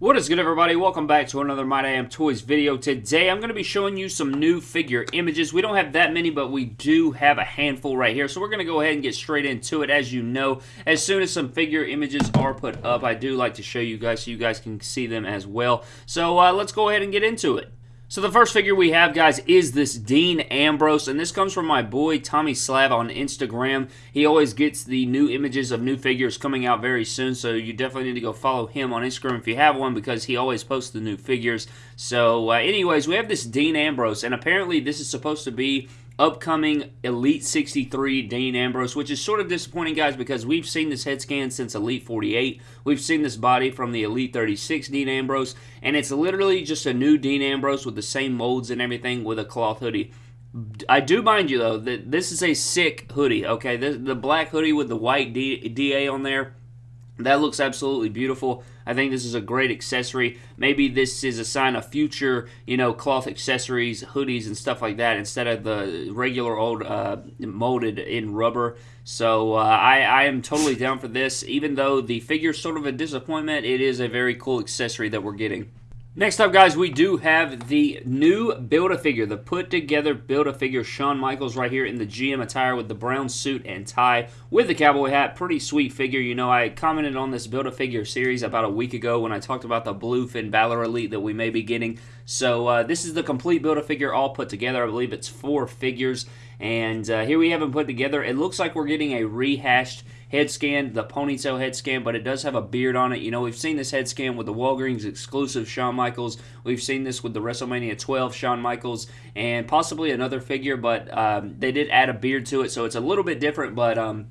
What is good everybody? Welcome back to another My Damn Toys video. Today I'm going to be showing you some new figure images. We don't have that many, but we do have a handful right here. So we're going to go ahead and get straight into it. As you know, as soon as some figure images are put up, I do like to show you guys so you guys can see them as well. So uh, let's go ahead and get into it. So the first figure we have, guys, is this Dean Ambrose, and this comes from my boy Tommy Slav on Instagram. He always gets the new images of new figures coming out very soon, so you definitely need to go follow him on Instagram if you have one because he always posts the new figures. So uh, anyways, we have this Dean Ambrose, and apparently this is supposed to be upcoming Elite 63 Dean Ambrose, which is sort of disappointing, guys, because we've seen this head scan since Elite 48. We've seen this body from the Elite 36 Dean Ambrose, and it's literally just a new Dean Ambrose with the same molds and everything with a cloth hoodie. I do mind you, though, that this is a sick hoodie, okay? The, the black hoodie with the white D, DA on there that looks absolutely beautiful. I think this is a great accessory. Maybe this is a sign of future, you know, cloth accessories, hoodies, and stuff like that instead of the regular old uh, molded in rubber. So uh, I, I am totally down for this. Even though the figure is sort of a disappointment, it is a very cool accessory that we're getting. Next up, guys, we do have the new Build-A-Figure, the put-together Build-A-Figure Shawn Michaels right here in the GM attire with the brown suit and tie with the cowboy hat. Pretty sweet figure. You know, I commented on this Build-A-Figure series about a week ago when I talked about the blue Finn Balor Elite that we may be getting. So uh, this is the complete Build-A-Figure all put together. I believe it's four figures. And uh, here we have them put together. It looks like we're getting a rehashed head scan, the ponytail head scan, but it does have a beard on it. You know, we've seen this head scan with the Walgreens exclusive Shawn Michaels. We've seen this with the WrestleMania 12 Shawn Michaels and possibly another figure, but um, they did add a beard to it, so it's a little bit different, but um,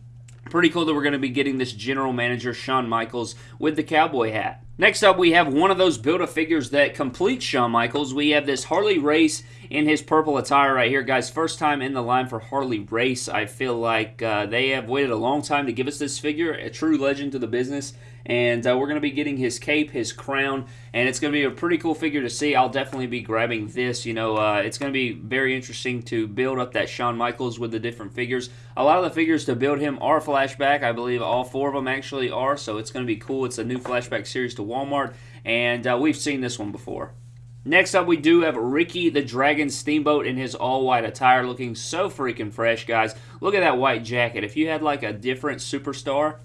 pretty cool that we're going to be getting this general manager Shawn Michaels with the cowboy hat. Next up, we have one of those Build-A-Figures that completes Shawn Michaels. We have this Harley Race in his purple attire right here, guys. First time in the line for Harley Race. I feel like uh, they have waited a long time to give us this figure, a true legend to the business. And uh, we're going to be getting his cape, his crown, and it's going to be a pretty cool figure to see. I'll definitely be grabbing this. You know, uh, it's going to be very interesting to build up that Shawn Michaels with the different figures. A lot of the figures to build him are flashback. I believe all four of them actually are, so it's going to be cool. It's a new flashback series to Walmart, and uh, we've seen this one before. Next up, we do have Ricky the Dragon Steamboat in his all-white attire, looking so freaking fresh, guys. Look at that white jacket. If you had, like, a different superstar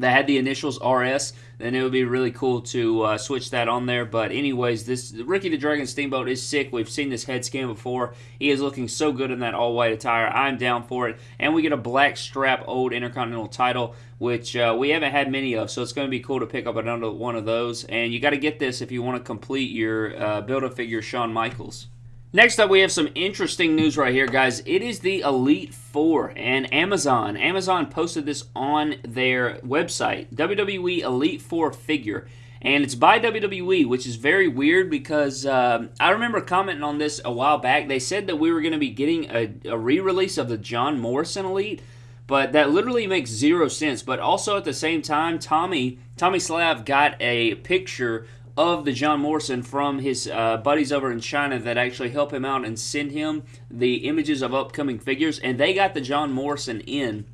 that had the initials RS, then it would be really cool to uh, switch that on there. But anyways, this Ricky the Dragon Steamboat is sick. We've seen this head scan before. He is looking so good in that all-white attire. I'm down for it. And we get a black strap old Intercontinental title, which uh, we haven't had many of, so it's going to be cool to pick up another one of those. And you got to get this if you want to complete your uh, Build-A-Figure Shawn Michaels. Next up, we have some interesting news right here, guys. It is the Elite Four and Amazon. Amazon posted this on their website, WWE Elite Four figure. And it's by WWE, which is very weird because um, I remember commenting on this a while back. They said that we were going to be getting a, a re-release of the John Morrison Elite, but that literally makes zero sense. But also at the same time, Tommy Tommy Slav got a picture of the John Morrison from his uh, buddies over in China that actually help him out and send him the images of upcoming figures, and they got the John Morrison in.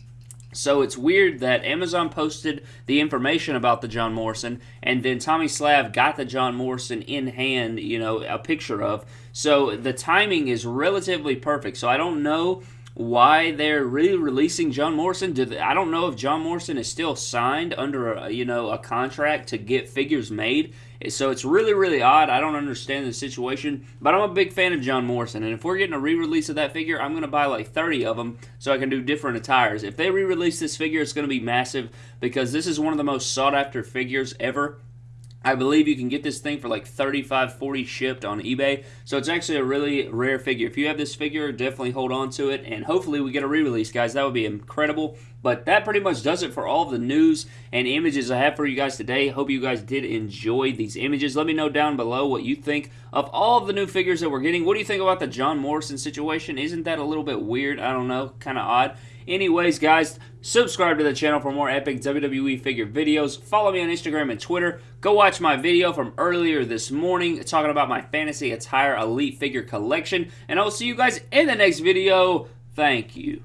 So it's weird that Amazon posted the information about the John Morrison, and then Tommy Slav got the John Morrison in hand, you know, a picture of. So the timing is relatively perfect. So I don't know why they're re-releasing John Morrison. They, I don't know if John Morrison is still signed under a, you know a contract to get figures made. So it's really really odd. I don't understand the situation, but I'm a big fan of John Morrison, and if we're getting a re-release of that figure, I'm going to buy like 30 of them so I can do different attires. If they re-release this figure, it's going to be massive because this is one of the most sought after figures ever I believe you can get this thing for like 35 40 shipped on eBay. So it's actually a really rare figure. If you have this figure, definitely hold on to it. And hopefully we get a re-release, guys. That would be incredible. But that pretty much does it for all the news and images I have for you guys today. Hope you guys did enjoy these images. Let me know down below what you think of all of the new figures that we're getting. What do you think about the John Morrison situation? Isn't that a little bit weird? I don't know. Kind of odd. Anyways, guys, subscribe to the channel for more epic WWE figure videos. Follow me on Instagram and Twitter. Go watch my video from earlier this morning talking about my Fantasy Attire Elite figure collection. And I will see you guys in the next video. Thank you.